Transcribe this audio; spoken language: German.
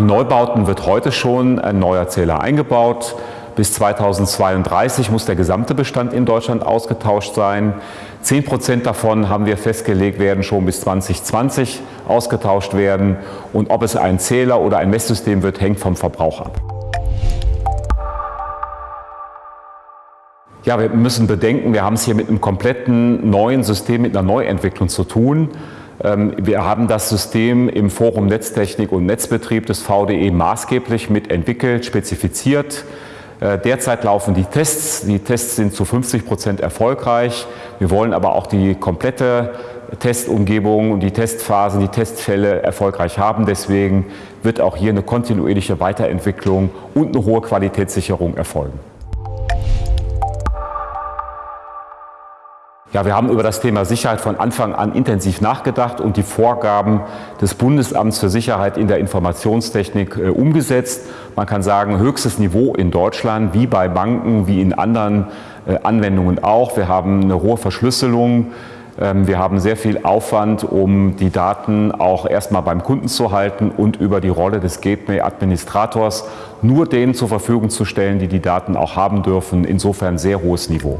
In Neubauten wird heute schon ein neuer Zähler eingebaut. Bis 2032 muss der gesamte Bestand in Deutschland ausgetauscht sein. Zehn Prozent davon haben wir festgelegt, werden schon bis 2020 ausgetauscht werden. Und ob es ein Zähler oder ein Messsystem wird, hängt vom Verbrauch ab. Ja, wir müssen bedenken, wir haben es hier mit einem kompletten neuen System, mit einer Neuentwicklung zu tun. Ähm, wir haben das System im Forum Netztechnik und Netzbetrieb des VDE maßgeblich mitentwickelt, spezifiziert. Äh, derzeit laufen die Tests. Die Tests sind zu 50 Prozent erfolgreich. Wir wollen aber auch die komplette Testumgebung und die Testphasen, die Testfälle erfolgreich haben. Deswegen wird auch hier eine kontinuierliche Weiterentwicklung und eine hohe Qualitätssicherung erfolgen. Ja, wir haben über das Thema Sicherheit von Anfang an intensiv nachgedacht und die Vorgaben des Bundesamts für Sicherheit in der Informationstechnik äh, umgesetzt. Man kann sagen, höchstes Niveau in Deutschland, wie bei Banken, wie in anderen äh, Anwendungen auch. Wir haben eine hohe Verschlüsselung. Ähm, wir haben sehr viel Aufwand, um die Daten auch erstmal beim Kunden zu halten und über die Rolle des Gateway-Administrators nur denen zur Verfügung zu stellen, die die Daten auch haben dürfen. Insofern sehr hohes Niveau.